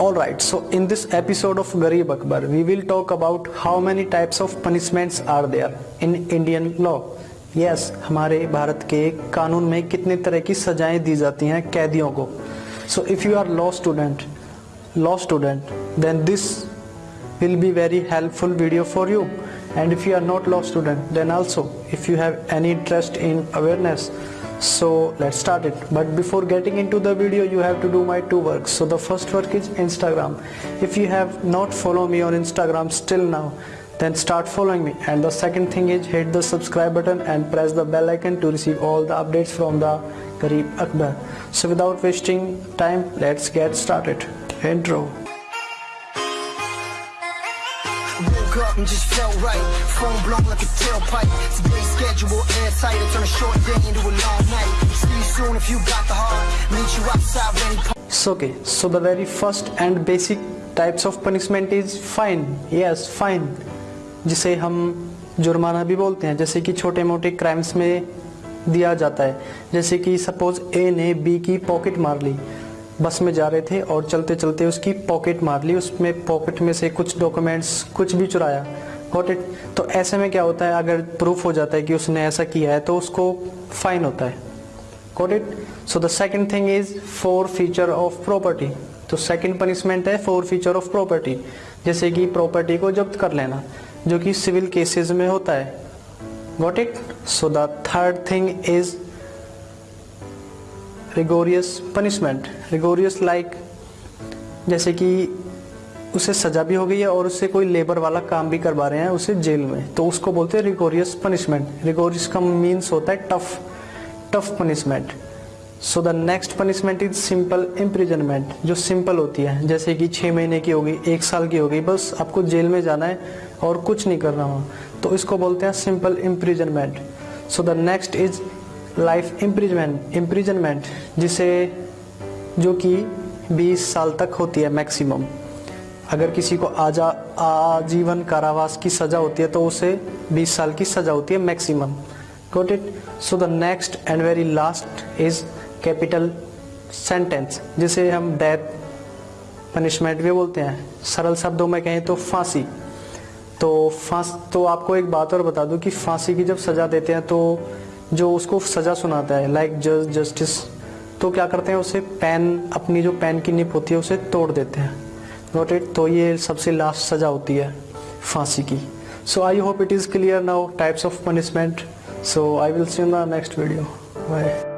Alright, so in this episode of Garib Akbar, we will talk about how many types of punishments are there in Indian law. Yes, हमारे भारत के कानून में कितने तरह की सजाएं दी जाती हैं कैदियों को So if you are law student, law student, then this will be very helpful video for you. And if you are not law student, then also if you have any interest in awareness, so let's start it. But before getting into the video you have to do my two works. So the first work is instagram. If you have not follow me on instagram still now then start following me. And the second thing is hit the subscribe button and press the bell icon to receive all the updates from the Garib Akbar. So without wasting time let's get started. Intro Woke up and just felt right. Phone blown like a tailpipe. Today's schedule airtight. I turn a short day into a long night. See you soon if you got the heart. Meet you outside when he So okay, so the very first and basic types of punishment is fine. Yes, fine. जिसे हम जुर्माना भी बोलते हैं जैसे कि छोटे मोटे क्राइम्स में दिया जाता है जैसे कि सपोज़ ए ने बी की पॉकेट मार ली बस में जा रहे थे और चलते चलते उसकी पॉकेट मार ली। उसमें पॉकेट में से कुछ डॉक्यूमेंट्स, कुछ भी चुराया। गॉट इट तो ऐसे में क्या होता है? अगर प्रूफ हो जाता है कि उसने ऐसा किया है तो उसको फाइन होता है। Got it so the second thing is forfeiture of property तो सेकंड पनिशमेंट है फोर फीचर ऑफ़ प्रॉपर्टी जैसे कि प्रॉपर्टी को जब्त कर लेना, जो कि सिविल केसेस में होता है। Got it so the third thing is rigorous punishment rigorous like जैसे कि उसे सजा भी हो गई है और उससे कोई लेबर वाला काम भी करवा रहे हैं उसे जेल में। तो उसको बोलते हैं रिगोरियस पनिशमेंट रिगोरियस का मीन्स होता है tough tough punishment so the next punishment is simple imprisonment जो सिंपल होती है। जैसे कि छः महीने की होगी, एक साल की होगी, बस आपको जेल में जाना है और कुछ नहीं करना हो। तो इसको बोलते हैं simple imprisonment so the next is life imprisonment, imprisonment, जिसे जो कि 20 साल तक होती है मैक्सिमम। अगर किसी को आजा, आजीवन कारावास की सज़ा होती है तो उसे 20 साल की सज़ा होती है maximum. Got it so the next and very last is capital sentence जिसे हम डेथ पनिशमेंट भी बोलते हैं। सरल शब्दों में कहें तो फांसी। तो फांस तो आपको एक बात और बता दूँ कि फांसी की जब सज़ा देते हैं तो जो उसको सज़ा सुनाता है लाइक जज जस्टिस तो क्या करते हैं, उसे पेन अपनी जो पेन की निप होती है, उसे तोड़ देते हैं। नोट इट तो ये सबसे लास्ट सज़ा होती है फांसी की। So I hope it is clear now types of punishment so I will see in the next video bye